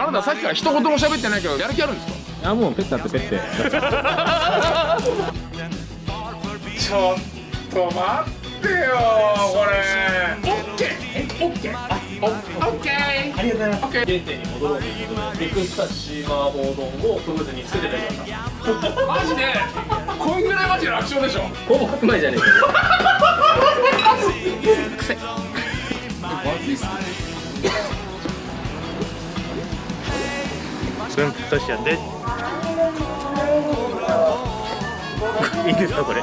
あなたさっきから一言も喋ってないけどやる気あるんですか？いやもうペッタってペッてちょっと待ってよこれ。オッケーえオッケー。あオッケー。ありがとうございます。オッケー原点に戻ろうということでビッグスタッシ麻婆丼を特別に作っていただきましたマジでこんぐらいマジで楽勝でしょほぼ白米じゃねえか癖分としやんで。いいですかこれ。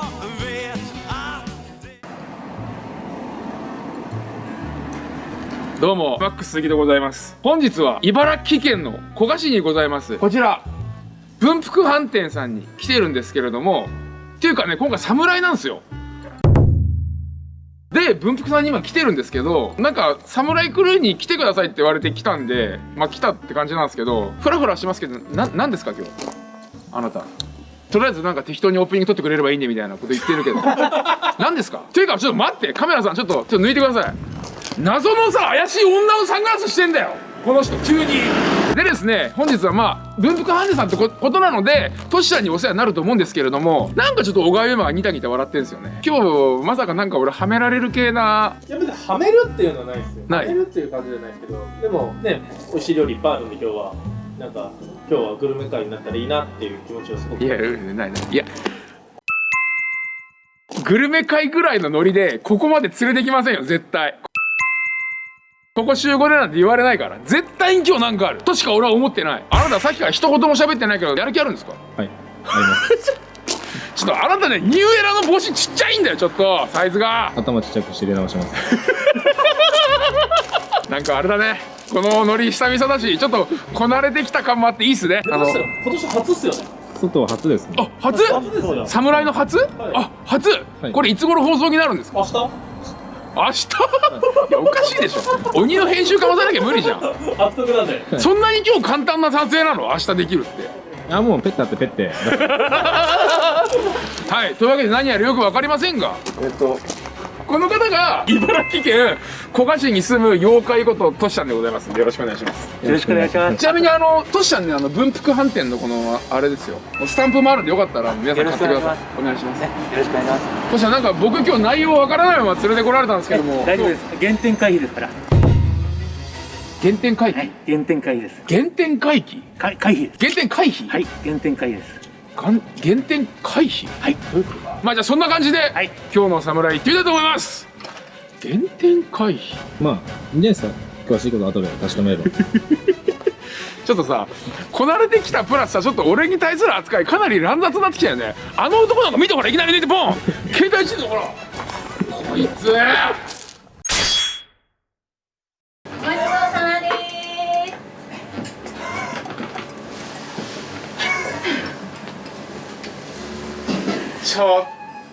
どうも。マックス杉でございます。本日は茨城県の古河市にございます。こちら。文福飯店さんに来てるんですけれども。っていうかね今回侍なんですよで文福さんに今来てるんですけどなんか侍クルーに来てくださいって言われて来たんでまあ来たって感じなんですけどフラフラしますけどな何ですか今日？あなた。とりあえずなんか適当にオープニング撮ってくれればいいんでみたいなこと言ってるけど。何ですか？というかちょっと待ってカメラさんちょっとちょっと抜いてください。謎のさ怪しい女のサングラスしてんだよこの人急にでですね本日はまあ文福ハンデさんってこことなのでトシちゃんにお世話になると思うんですけれどもなんかちょっと小川優馬がニタニタ笑ってんですよね。今日まさかなんか俺はめられる系ないや別にはめるっていうのはないですよ。ない？はめるっていう感じじゃないですけどでもね美味しい料理いっぱいあるんで今日はなんか今日はグルメ会になったらいいなっていう気持ちをすごく。いやないない。いや。グルメ会ぐらいのノリでここまで連れてきませんよ絶対ここ集合でなんて言われないから。絶対に今日なんかある。としか俺は思ってない。あなたさっきから一言も喋ってないけどやる気あるんですか？はい。あります。ちょっとあなたねニューエラの帽子ちっちゃいんだよちょっと。サイズが。頭ちっちゃくして入れ直します。なんかあれだね。このノリ久々だしちょっとこなれてきた感もあっていいっすね。あの今年初っすよね。外は初ですね。あ初？初ですよ侍の初、あ初、はい。これいつ頃放送になるんですか？明日？明日？いやおかしいでしょ。鬼の編集かまさなきゃ無理じゃん。あっとくなんでそんなに今日簡単な撮影なの明日できるってあもうペッタってペッてはいというわけで何やらよく分かりませんがえっとこの方が茨城県古河市に住む妖怪ことトシちゃんでございますんでよろしくお願いしますよろしくお願いしますちなみにあのトシちゃんねあの文福飯店のこのあれですよスタンプもあるんでよかったら皆さん買ってくださいお願いしますよろしくお願いします。トシちゃんなんか僕今日内容わからないまま連れてこられたんですけども大丈夫です。原点回避ですから。原点回帰、はい。原点回避です。原点回帰か回避です。原点回避？はい。原点回避です。がん原点回避？はい。どういうことか。まあじゃあそんな感じで、はい。今日の侍行ってみたいと思います。原点回避？まあいいんじゃないですか？詳しいこと後で確かめれば。ちょっとさこなれてきたプラスさちょっと俺に対する扱いかなり乱雑になってきたよね。あの男なんか見てほらいきなり出てボン！携帯いじんのほらこいつ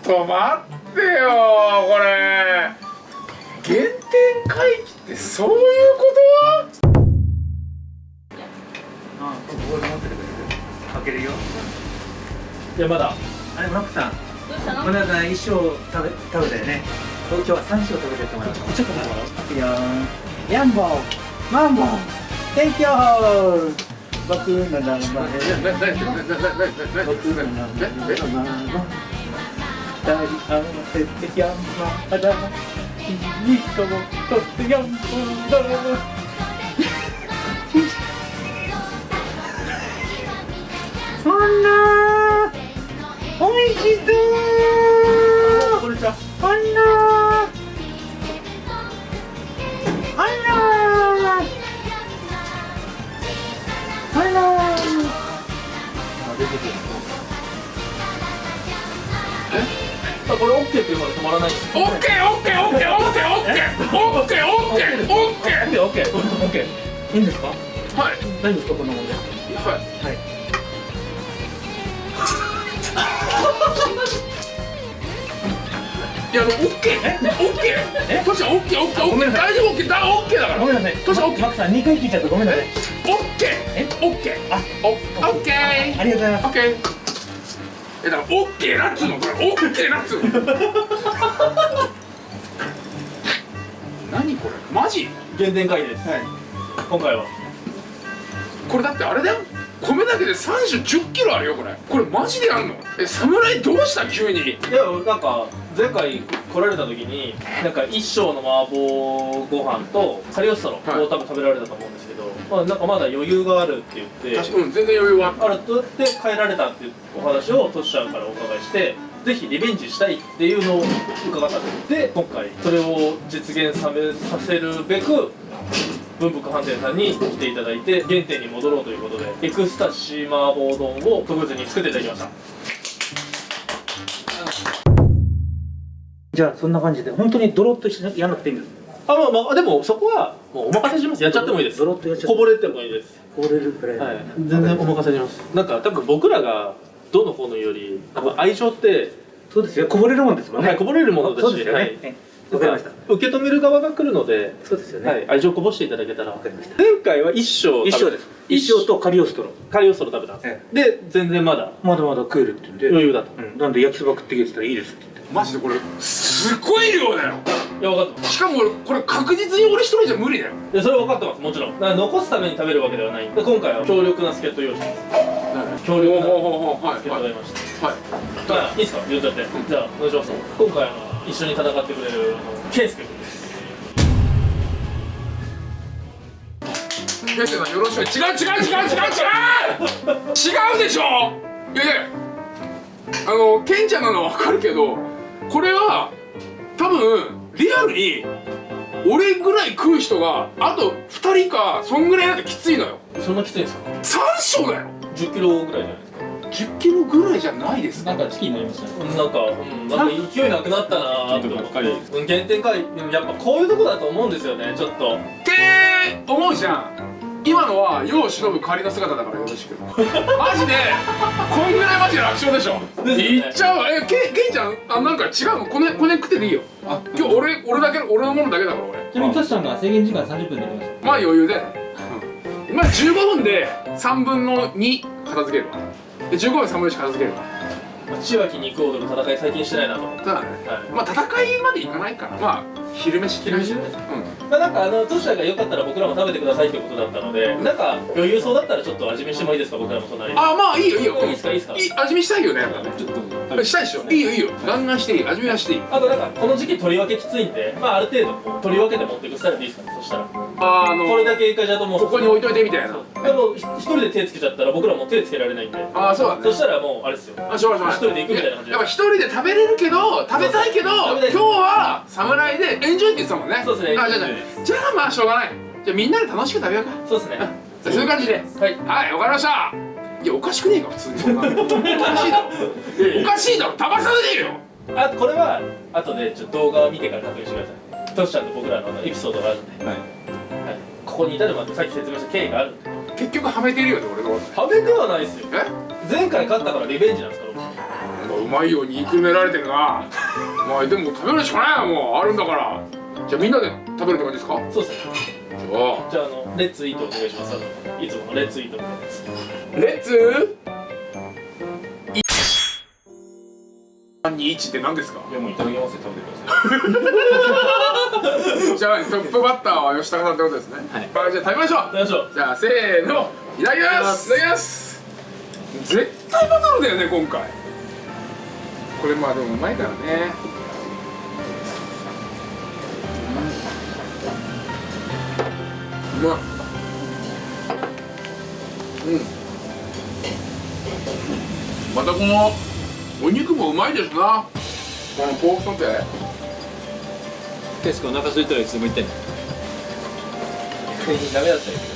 と待ってよこれ原点回帰ってそういうこと？あ、ここで持っててくれる？開けるよ。いやまだあれ、マックさん。どうしたの？まださん一生食べ食べたよね。今日は三生食べてってもらう。ちっちゃくないかいくよー。ヤンボー、マンボー、テンキョー。僕の名前。僕の名前。二人合わせてヤンマだ。君ととってヤンボーだ。そんなおいしそう止まらないオッケーオッケーオッケーオッケーオッケーオッケー。オッケーオッケー。オッケーオッケーオッケー。いいんですかはい大丈夫ですかこんなもんではいはいいやあのオッケー。オッケー。えトシオッケー。オッケー。オッケー。大丈夫？オッケー。だオッケーだから。ごめんなさい。トシオッケーマックさん2回聞い。ちゃってごめんなさい。オッケー。えオッケー。あおオッケー。ありがとうございますオッケーえだからオッケーなっつうのこれオッケーなっつうの。何これマジ？原点会議です。はい。今回は。これだってあれだよ。米だけで30、10キロあるよこれ。これマジであんの？え侍どうした？急に。いやなんか前回来られた時になんか一升の麻婆ご飯とカリオストロはい。を多分食べられたと思うんですけど、まあなんかまだ余裕があるって言って確かうん全然余裕は。あるとって帰られたっていうお話をトシちゃんからお伺いしてぜひリベンジしたいっていうのを伺ったんでで今回それを実現さめさせるべく文福飯店さんに来ていただいて原点に戻ろうということでエクスタシー麻婆丼を特別に作っていただきましたじゃあそんな感じで本当にドロッとしてやんなくていいんですあまあまあでもそこはもうお任せしますやっちゃってもいいです。ドロッとやっちゃこぼれてもいいです。こぼれるくらい、はい。全然お任せします。なんか多分僕らがどのこのより愛情って、そうですよ。こぼれるもんですもんね、はい、こぼれるものだしそうですよね、はい。えわかりました受け止める側が来るので、そうですよね、はい、愛情こぼしていただけたら。わかりました。前回は一升一生です。一生とカリオストロ。カリオストロ食べた。んです、え。で全然まだ。まだまだ食えるって言うんで、余裕だと、うん、なんで焼きそば食ってきてたらいいですってマジでこれすっごい量だよ。いや分かってますしかも俺これ確実に俺一人じゃ無理だよ。いやそれ分かってますもちろん。だから残すために食べるわけではない。で今回は強力な助っ人用意してます。強力な助っ人はいがいましたはい。まあいいですか？言っちゃって、じゃあお願いします。今回あの一緒に戦ってくれるあの健介君。ですケンさんよろしく。違う違う違う違う違う違う！でしょ？いやいやあのケンちゃんなのは分かるけどこれは多分リアルに俺ぐらい食う人があと2人かそんぐらいだときついのよ。そんなきついんですか？3升だよ。10キロぐらいじゃないですか？10キロぐらいじゃないですか？なんかチキンになりましたね。なんか、うん、なんか勢いなくなったなーって思ってばっかりうん原点回でもやっぱこういうとこだと思うんですよねちょっと。って思うじゃん今のは世を忍ぶ仮の姿だからよろしく。マジでこんぐらいマジで楽勝でしょ。ですよね。いっちゃう。わえケンケンちゃんあなんか違うの？こねこね食ってていいよ。あ今日俺俺だけ俺のものだけだから俺。ちなみにトシさんが制限時間30分で言ってましたまあ余裕だよね、うん、まあ15分で3分の2片付けるわ。で15分3分の1片付けるわ。千秋肉王との戦い最近してないなと。思って、ただね。はい。まあ戦いまでいかないから。まあ昼飯昼飯昼うん。まあ、なんかあのトシちゃんがよかったら僕らも食べてくださいってことだったのでなんか余裕そうだったらちょっと味見してもいいですか僕らも隣に。あまあいいよいいよ。いいですか？いいですか？い味見したいよねやっぱね。ちょっとしたいでしょ。いいよいいよ。ガンガンしていい。味見はしていい。あとなんかこの時期取り分けきついんでまあある程度こう取り分けて持っていくスタイルでいいですかねそしたら。ああのこれだけいいかじゃと思うここに置いといてみたいな。でも一人で手つけちゃったら僕らも手つけられないんで。ああそうだね。そしたらもうあれですよ。あしょうがない一人で行くみたいな感じで。やっぱ一人で食べれるけど食べたいけど今日は侍でエンジョイって言ってたもんね。そうですね。あじゃあじゃあじゃあまあしょうがない。じゃあみんなで楽しく食べようか。そうですね。じゃあそういう感じではい。はいわかりました。いやおかしくねえか普通に。そんなのおかしいだろ。おかしいだろ。食ばさねえよあとこれは後でちょっと動画を見てから確認してください。トシちゃんと僕らのエピソードがあるんで、はい。はい、ここに至るまでさっき説明した経緯がある。んで結局はめてるよね俺のこと。食べではないですよ。え？前回勝ったからリベンジなんですかうまいように憎められてるな。まあでも食べるしかないよもう。あるんだから。じゃあみんなで食べるって感じですか？そうですね。じゃあのレッツイートお願いします。いつものレッツイートみたいなやつレッツ321って何ですか？いやもういただきますよ。食べてください。じゃあトップバッターは吉高さんってことですね。はい。じゃあ食べましょう。食べましょう。じゃあせーのいただきます。いただきます。絶対バトルだよね今回これまあでもうまいからね。うん。うまっうん。またこのお肉もうまいですな。このポークソテー。ケス君お腹空いたらいつでも言ってねダメだったよ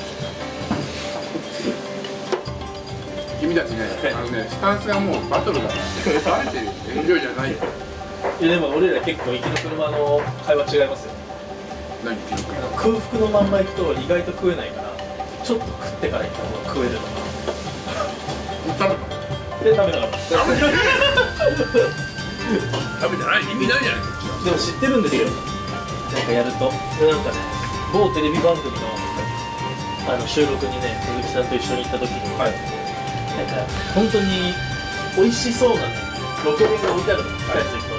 君たちね、あのね、スタンスがもうバトルだから、バレてるよ、エンジョイじゃないよ。いやでも俺ら結構行きの車の会話違いますよ。何空腹のまんま行くと意外と食えないからちょっと食ってから行った方が食えるのか。食べで食べなかった。食 べ食べてない？意味ないじゃない。でも知ってるんですよ。なんかやると。でなんかね某テレビ番組のあの収録にね鈴木さんと一緒に行った時に、なんか本当に美味しそうなねロケ弁が置いてあるの使いすぎと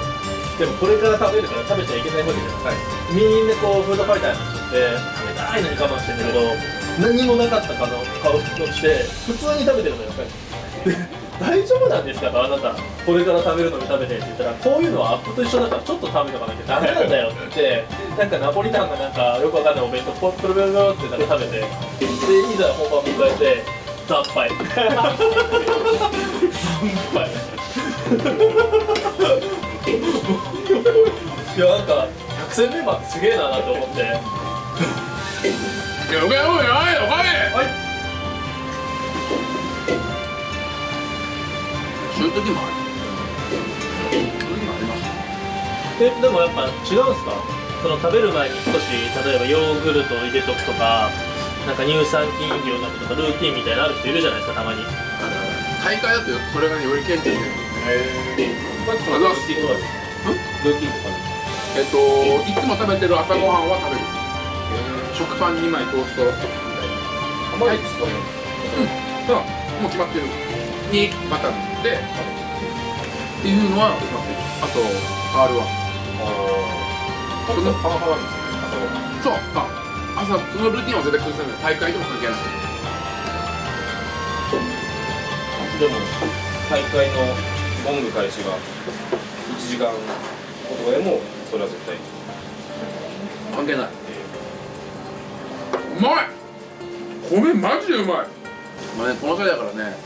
でもこれから食べるから食べちゃいけないわけじゃない、みんなこうフードファイターの人って食べたいのに我慢してんだけど何もなかったかの顔をして普通に食べてるのよで 大丈夫なんですかとあなたこれから食べるのに食べてって言ったらこういうのはアップと一緒だからちょっと食べとかなきゃダメなんだよって言ってなんかナポリタンがなんかよくわかんないお弁当ポップルベルベルって食べてでいざ本番迎えて惨敗惨敗い。やなんか百戦メンバーってすげえななって思って。いやおかえおいおいおかえはい。そういう時もある。そういう時もありますえでもやっぱ違うんですか？その食べる前に少し例えばヨーグルトを入れとくとかなんか乳酸菌飲料飲むとかルーティンみたいなのある人いるじゃないですかたまに。大会だとそれがねより顕著に出るまずそのルーティンとかルーティンとかえっといつも食べてる朝ごはんは食べる。食パン2枚トースト。みたいなあん。まりそうなん。ですうんもう決まってる。にバターで。っていうのは決まってるあと R はパンパン派なんですよねそう。あ朝そのルーティンは絶対崩せない。大会でも関係ない。でも大会のゴング開始が1時間後とかでもそれは絶対。関係ない。うまい。米マジでうまい。まあねこの際だからね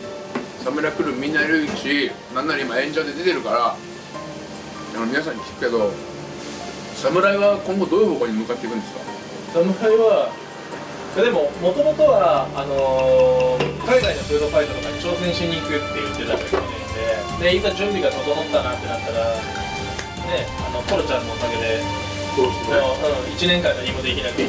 サムライクルーみんないるしなんなら今演者で出てるから皆さんに聞くけど侍は今後どういう方向に向かっていくんですか？侍はいやでももともとはあのー海外のフードファイトとかに挑戦しに行くって言ってた人ででいざ準備が整ったなってなったらねあのコロちゃんのおかげでどうしてね。うん、1年間何もできなくて、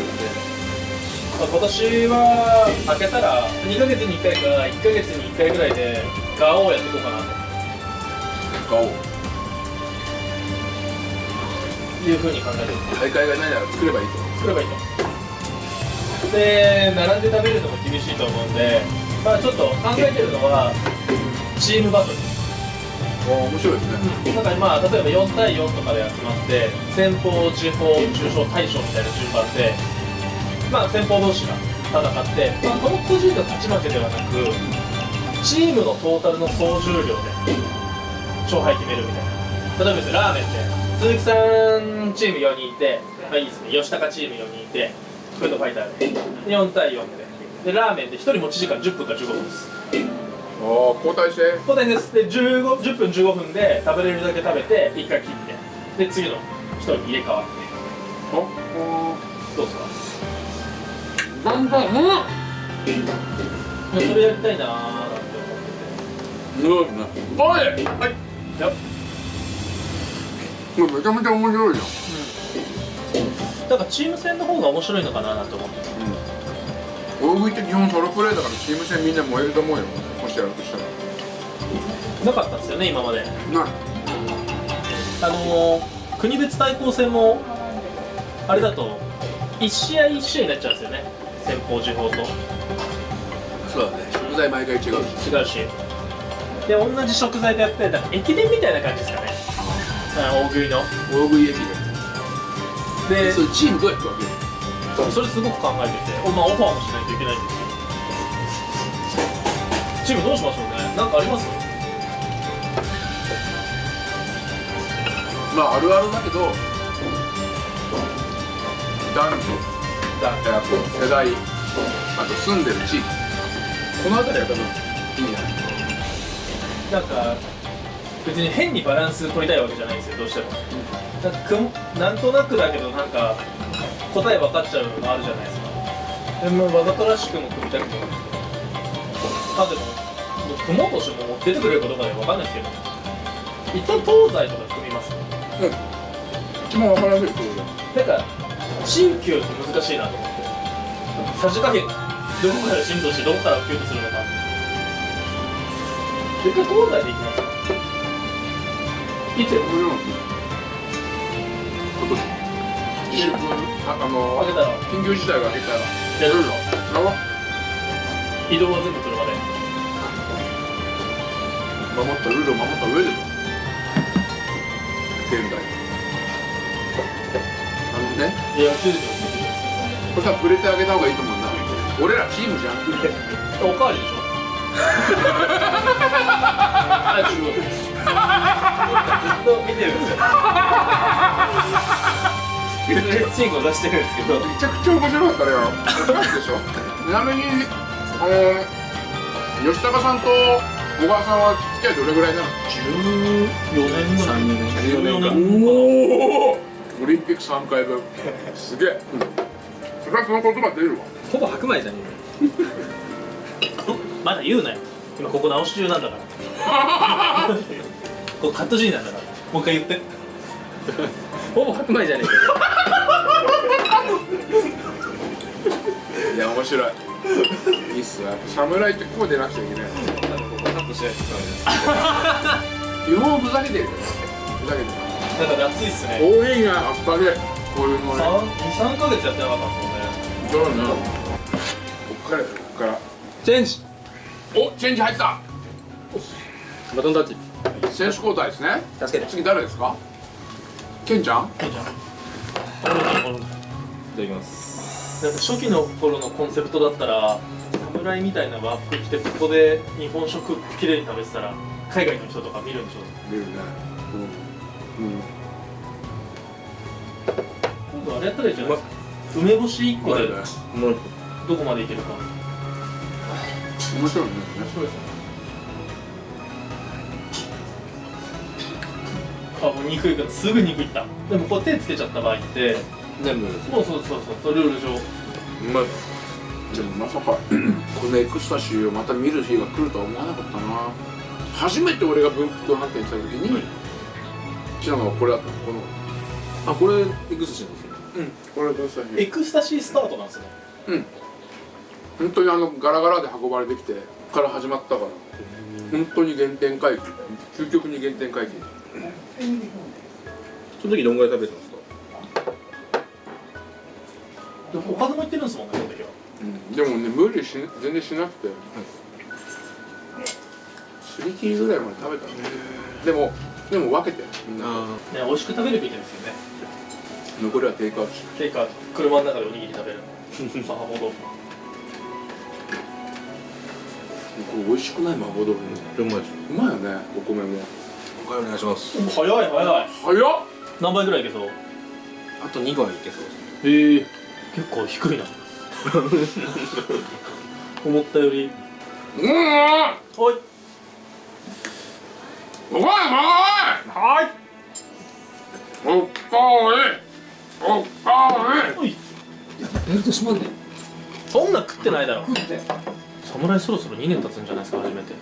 まあ、今年は明けたら2ヶ月に1回か1ヶ月に1回ぐらいでガオをやっていこうかな顔というふうに考えてる大会がないなら作ればいいと作ればいいと。で並んで食べるのも厳しいと思うんでまあちょっと考えてるのはチームバトル。お面白いですね。なんかまあ例えば4対4とかで集まって先方地方中小大将みたいな順番でまあ先方同士が戦って、まあ、この個人の勝ち負けではなくチームのトータルの総重量で勝敗決めるみたいな。例えばですねラーメンで鈴木さんチーム4人いて、まあ、いいですね。吉高チーム4人いてフードファイターで。4対4で。でラーメンで1人持ち時間10分か15分です。おお交代して。交代です。で15 10分15分で食べれるだけ食べて1回切って。で次の人に入れ替わって。おどうですか？バンバンうん。それやりたいなーなんて思ってすごいね。おい。てはい。や。これめちゃめちゃ面白いじゃんだからチーム戦の方が面白いのかななんて思って大食いって基本ソロプレイだからチーム戦みんな燃えると思うよ。もしやるとしたら。な。かったですよね今までないあのー、国別対抗戦もあれだと1試合1試合になっちゃうんですよね。先方時報と。そうだね。食材毎回違うし。違うし。で同じ食材でやって駅伝みたいな感じですかね。あ大食いの。大食い駅ででそれチームどうやって分けるそれすごく考えてて、おまあ、オファーもしないといけないんですけど。チームどうしましょうね？なんかあります？まああるあるだけど男女だあと世代あと住んでる地域。この辺りは多分いいんじゃない。なんか別に変にバランス取りたいわけじゃないんですよどうしても。なんかくんなんとなくだけどなんか答え分かっちゃうのもあるじゃないですか。でもわざとらしくも組みたくもあでももう組もうとしても出てくれるかどうかで分かんないですけど。一旦東西とか組みます。うん。一番分かりやすいってことなんか新旧って難しいなと思って。さじ加減。どこからしてどこから旧とするのか。一回東西でいきますいつだよ面白い今年新聞ああの緊急事態が明けたらやるのあ移動は全部車で。守ったルールを守った上で。現代。あのね。いや、9時これ多分触れてあげた方がいいと思うんだ。俺らチームじゃん。おかわりでしょ はい自分ずっと見てるんですよチンコ出してるんですけどめちゃくちゃ面白かったね。よでしょちなみにあの吉高さんと小川さんは付き合いどれぐらいなの？14年ぐらい14 14年年おおオリンピック3回分すげえ、うん、それはその言葉出るわほぼ白米じゃん まだ言うなよ。今ここ直し中なんだから ここカットシーンなんだから。もう一回言って。ほぼ白米じゃねいや面白い。いいっすよやっぱ侍ってこう出なくちゃいけない。えかここカットしないとダメです。基本ふざけてるよふざけてる。だから暑いっすね。多いなやっぱりこういうの。ね23ヶ月やってなかったんですそうなの？こっからよこっから。チェンジ。おチェンジ入ったバトンタッチ。選手交代ですね。助けて。い次誰ですか？ケンちゃん？よねいいじゃん。俺の俺のただきます。なんか初期の頃のコンセプトだったら侍みたいな和服着てここで日本食きれいに食べてたら海外の人とか見るんでしょ？出るね。うん、うん、今度あれやったらいいじゃないですか。梅干し1個でねもうどこまでいけるか。面白いね。そうですねあもう肉いからすぐ肉いった。でもこう手つけちゃった場合って全部そうそうそうそうルール上。うまいでもまさか このエクスタシーをまた見る日が来るとは思わなかったな。初めて俺が分布判定した時に来たのがこれだったのこのあこれエクスシーなんですね。うん。これどうした日エクスタシースタートなんですねうん。本当にあのガラガラで運ばれてきてから始まったから。本当に原点回帰。究極に原点回帰その時どんぐらい食べてたんですか？でもおかずもいってるんですもんねこの時は。うん。でもね無理し全然しなくて。すり切りぐらいまで食べたねでもでも分けて。みんなあね美味しく食べるべきですよね。残りはテイクアウトし。ていうか車の中でおにぎり食べる。麻婆豆腐。これ美味しくない麻婆豆腐うまいよねお米もおかゆお願いします。早い早い。早っ。何倍ぐらいいけそう？あと2倍いけそうですへえ。結構低いな。思ったより。うん。おい。おいおいはい。おっぱい。おっぱい。おい。ベルトしまんねそんな食ってないだろ。侍そろそろ2年経つんじゃないですか初めて。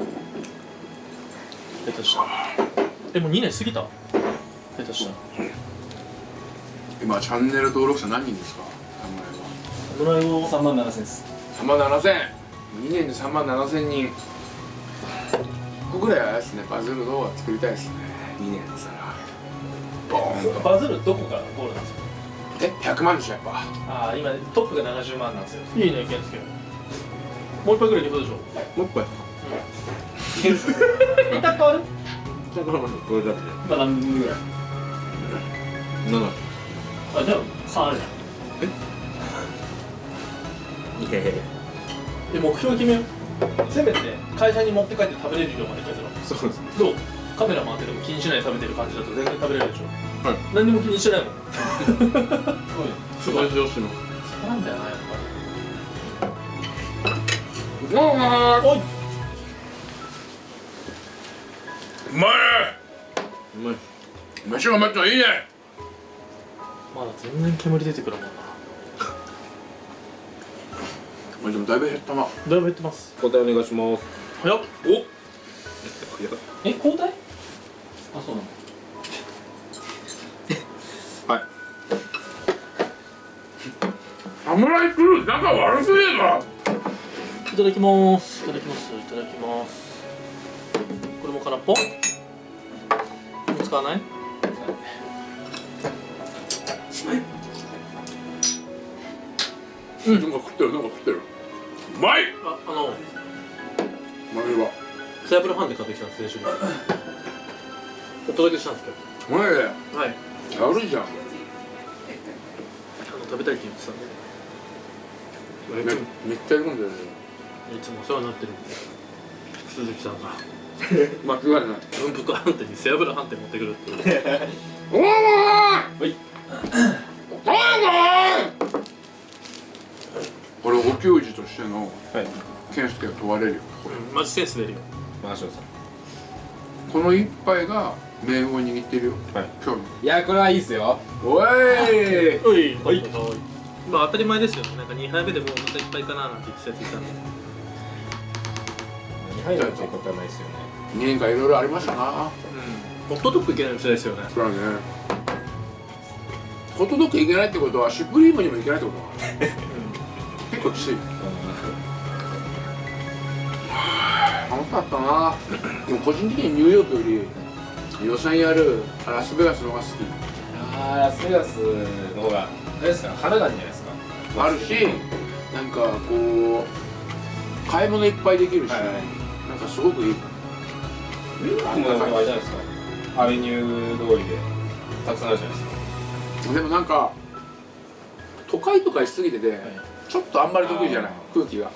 下手したらえもう2年過ぎた。下手したら。今チャンネル登録者何人ですか？侍を3万7000です。3万7000 2年で3万7000人。ここぐらいはあれですね。バズる動画作りたいですね。2年でボーンと。バズるどこがゴールなんですか？え？100万でしょやっぱ。ああ今トップが70万なんですよ。いいね健介。もう一杯ぐらいでしょ。もう一杯。一旦 変わる？これだって。今何分ぐらい7あじゃあ3あるじゃん。いやいやいや。で目標決めよう。せめて会社に持って帰って食べれる量までいけたらそうですどう？カメラ回ってても気にしないで食べてる感じだと全然食べれるでしょ。はい。何にも気にしてないもんすごい上司の そうなんだよなやっうまぱり。おいいうまいうまい。飯がめっちゃいいね。まだ全然煙出てくるもんな。まあでもだいぶ減ったな。だいぶ減ってます。答えお願いします。早っ。お。いやえ交代？あそうなの。はい。侍クルー仲悪すぎるぞいただきます。いただきます。いただきます空っぽ使わない？うん。なんか食ってるなんか食ってる。うまい！ああの。マジは。サイブルファンで買ってきたんです先週にお届けしたんですけど。はい。やるじゃん。あの食べたいって言ってたんで。めっちゃ喜んでるね。いつもお世話になってる鈴木さんが。間違いない。文福飯店に背脂飯店持ってくるっていう。おーはいこれお給仕としてのはい健介が問われるようんマジセンス出るよ回してくださこの一杯が命運を握ってるよはい今日いいやこれはいいっすよおいおいはいまあ当たり前ですよなんか2杯目でもうまたいっぱいかななんて言ってたやついたんで2杯なんてことはないっすよね。2年間いろいろありましたな。うん。ホットドッグいけない店ですよね。それはね。ホットドッグいけないってことはシュプリームにもいけないってことだ結構きつい。楽しかったな。でも個人的にニューヨークより予算やるラスベガスの方が好き。あーラスベガスの方があれですか花なんじゃないですか。あるしなんかこう買い物いっぱいできるし、はい。なんかすごくいい。ニューヨークもあれじゃないですか。アベニュー通りで。たくさんあるじゃないですか。でもなんか都会とかしすぎてて、ちょっとあんまり得意じゃないあ空気が。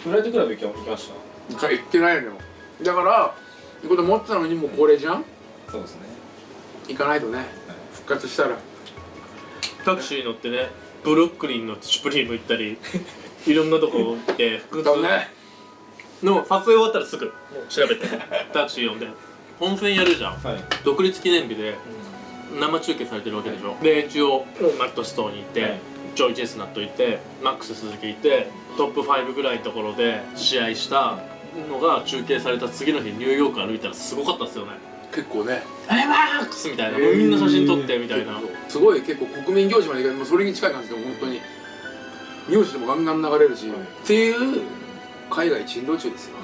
フライトクラブ行き行きました？か行ってないのよ。だから行こうと思ってたのにもうこれじゃん？そうですね。行かないとね。復活したら。タクシー乗ってねブルックリンのシュプリーム行ったり いろんなとこ行って複だねの撮影終わったらすぐ調べて。タクシー呼んで。本戦やるじゃん。はい。独立記念日で生中継されてるわけでしょ。で一応マットストーに行って、はいジョイ・チェスナット行ってマックス鈴木行ってトップ5ぐらいのところで試合したのが中継された次の日ニューヨーク歩いたらすごかったですよね。結構ね「えマックス!」みたいな、もうみんな写真撮ってみたいな。すごい結構国民行事まで行かもうそれに近い感じで本当に。ニュースでもガンガン流れるし、っていう海外珍道中ですよ、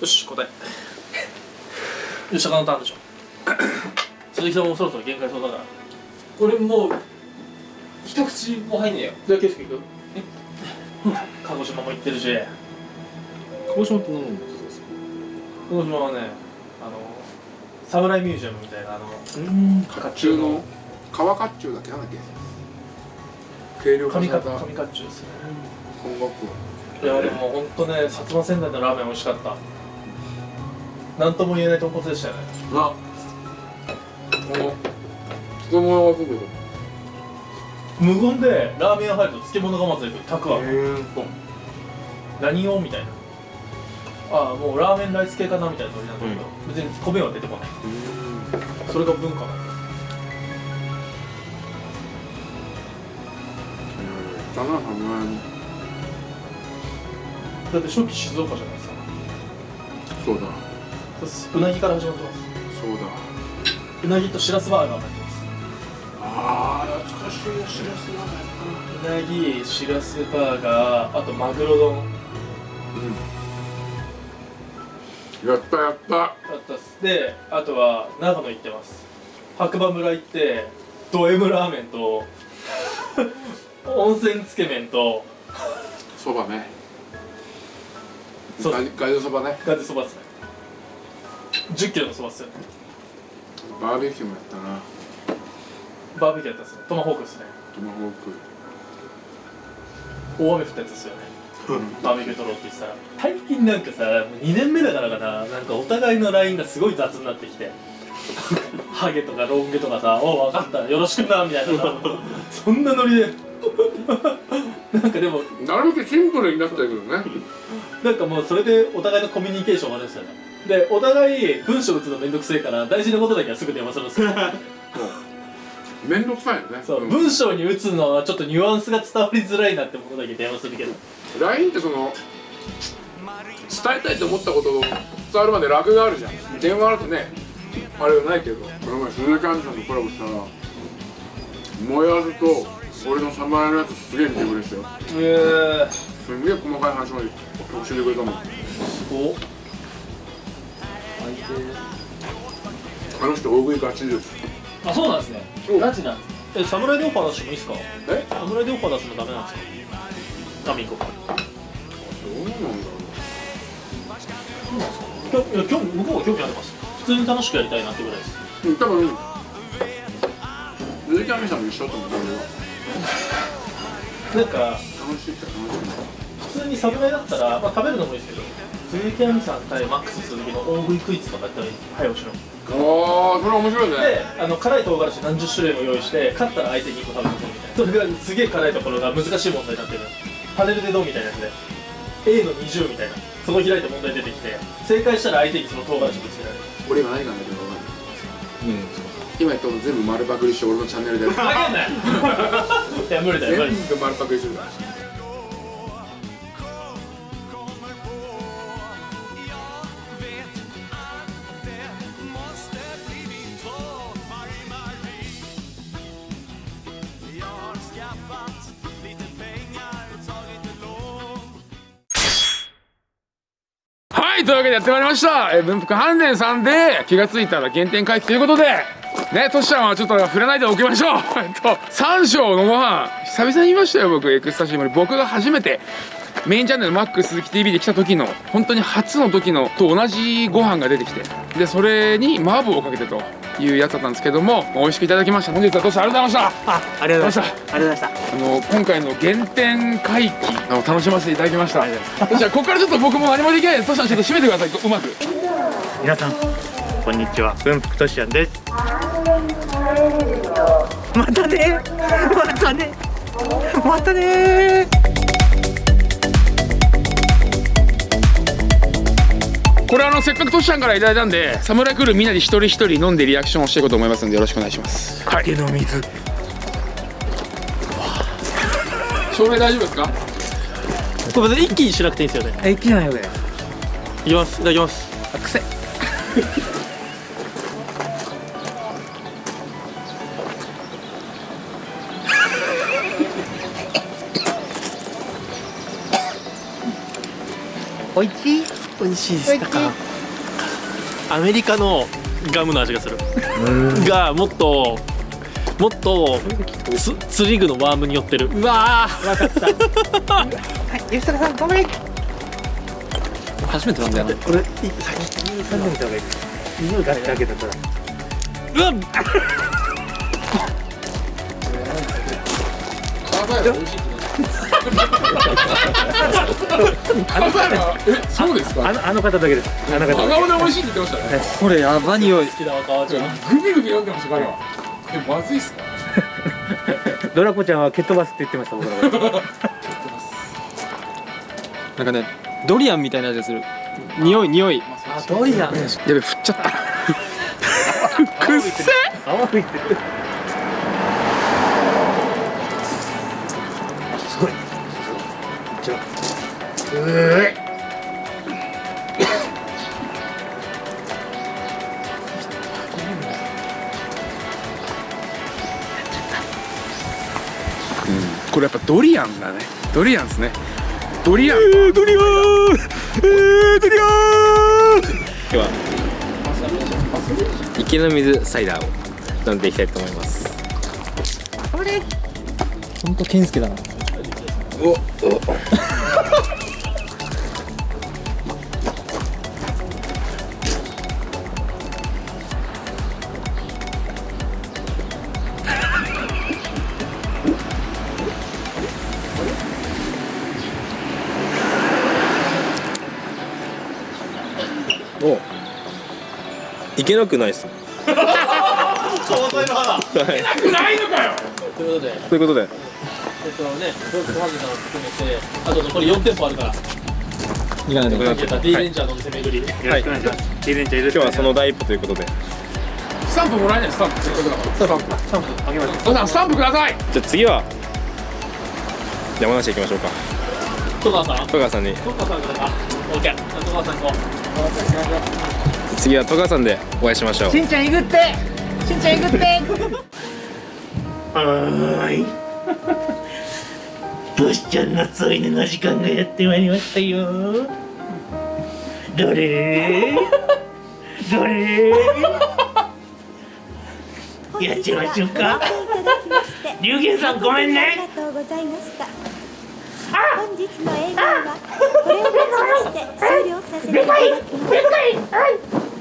よし答え。よし高のターンでしょ。鈴木さんもそろそろ限界そうだから。これもう一口も入んねえよ。じゃあ景色行くえ？鹿児島も行ってるし。鹿児島って何のことですか？鹿児島はねあの侍ミュージアムみたいなあのうん。甲冑の。川甲冑だっけ？なんだっけ？軽量化された。神甲冑ですね。本学いやでも本当ね薩摩仙台のラーメン美味しかった。なんとも言えない豚骨でしたよね。あこの人物が来る無言でラーメン屋入ると漬物がまず出てたくあんへ何をみたいな。ああもうラーメンライス系かなみたいなノリなんだけど、別に米は出てこない。それが文化なのだだって初期静岡じゃないですか。そうだ。うなぎから始まってます。そうだ。うなぎとしらすバーガーになってます。ああ懐かしいなしらすなんだやっうなぎしらすバーガー。あとマグロ丼。うん。やったやった。だったっす。であとは長野行ってます。白馬村行ってド M ラーメンと 温泉つけ麺とそばねそう。ガイガイドそばね。ガチそばっすね。1 0キロのそばっすよね。バーベキューもやったな。バーベキューやったっすね。トマホークっすね。トマホー大雨降ったやつですよね。バーベキュー取ろうって言ってたら。最近なんかさもう2年目だからかな。なんかお互いの LINE がすごい雑になってきて。ハゲとかロン毛とかさ「おう分かった。よろしくな」みたいな。さ そんなノリで。なんかでも。クなるべくシンプルになったけどねなんかもうそれでお互いのコミュニケーションがあるんですよね。でお互い文章打つのめんどくせえから大事なことだけはすぐ電話するんですよ。めんどくさいよね。そう、ん。文章に打つのはちょっとニュアンスが伝わりづらいなってものだけ電話するけど。LINE ってその伝えたいと思ったことを伝わるまで楽があるじゃん。電話あるとねあれがないけどこの前鈴木亜美さんとコラボしたらもやずと俺の侍のやつすげえ見てくれてたよ。えすんげえ細かい話まで教えてくれたもん。おあの人大食いガチです。あそうなんですね。ガチなんえ侍でオファー出してもいいですか？え？侍でオファー出すのダメなんですか？ダメ行こうかどうなんだろきょいや興味向こうは興味あります。普通に楽しくやりたいなってぐらいです。ううん多分。鈴木亜美さんも一緒だと思う なんか楽普通に侍だったら、まあ、食べるのもいいですけど鈴木亜美さん対マックス鈴木の大食いクイズとかやったら早押しの。ああそれ面白いね。であの辛い唐辛子何十種類も用意して勝ったら相手に1個食べさせるみたいな。それがすげえ辛いところが難しい問題になってる。パネルでどうみたいなやつで A の20みたいな。そこ開いて問題出てきて正解したら相手にその唐辛子ぶつけられる。俺今何がんだけど分かんない今やったの全部丸パクリして俺のチャンネルで投げんなよ。いや無理だよ無理。全部丸パクリするからはいというわけでやってまいりました、えー、文福飯店さんで気が付いたら原点回帰ということでねトシちゃんはちょっと振らないでおきましょう。えっと三章のご飯久々に言いましたよ僕。エクスタシームに僕が初めてメインチャンネルマック鈴木 TV で来た時の本当に初の時のと同じご飯が出てきてでそれに麻婆をかけてというやつだったんですけども美味しくいただきました。本日はトシありがとうございました。あありがとうございまどうした。ありがとうございましあの今回の原点回帰あの楽しませていただきました。じゃあここからちょっと僕も何もできないです。トシちゃんちょっと締めてくださいうまくた皆さんこんにちは。文福としやんです。またね。またね。またねこれあのせっかくトシちゃんからいただいたんでサムライクルーみんなで一人一人飲んでリアクションをしていこうと思いますのでよろしくお願いします。はい酒の水。照明大丈夫ですか？これ別に一気にしなくていいんですよね。えいきないよね。いきます。いただきます。あくせおいしい？美味しいです。なんかアメリカのガムの味がする。がもっともっとつ釣り具のワームに寄ってる。うわわかった。はい吉高さんごめん。初めて飲んだよね。俺い先に3年いた方がいい。匂いがだけだから。うわカーバイ美味しいってカーバイはえそうですか？あのあの方だけです。あの方真だ顔で美味しいって言ってましたね。これやば匂い。好きだわ川ちゃんグビグビ飲んでました彼は。えまずいっすか？け ドラコちゃんは蹴っ飛ばすって言ってました僕のことなんかねドリアンみたいな味がする。匂い匂い。あドリアン。やべ振っちゃった。くっせ泡じゃうえこれやっぱドリアンだね。ドリアンですね。ドリアン。ドリアン。えー、ドリアン。では。池の水サイダーを飲んでいきたいと思います。ほんと健介だなおいけなくないっす総菜の花ないのかよ。ということで。ということでえっとねブロックファンデさんを含めてあと残り4店舗あるから。いかないとかけた。D レンジャーのお店巡り、よろしくお願いします。ディーちゃんよろしく今日はその第一歩ということで。スタンプもらえないスタンプ。スタンプ。スタンプ。あげましょうさんスタンプください。じゃあ次は山梨行きましょうか。戸川さん。戸川さんに。戸川さんから。か OK 戸川さん行こう。次は戸川さんでお会いしましょう。しんちゃん行くって。しんちゃん行くって。はーいトシちゃんの添い寝の時間がやってまいりましたよ。どれ？どれ？やっちゃいましょうか。龍玄さんごめんね。ありがとうございました。本日の営業はこれをもちまして終了させていただきます。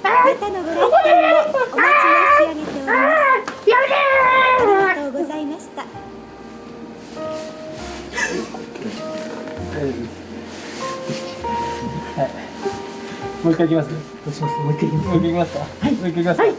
またのご来店をお待ち申し上げております。もう一回いきます？どうします？もう一回いきます。もう一回いきますか？はい。もう一回いきますか？はい、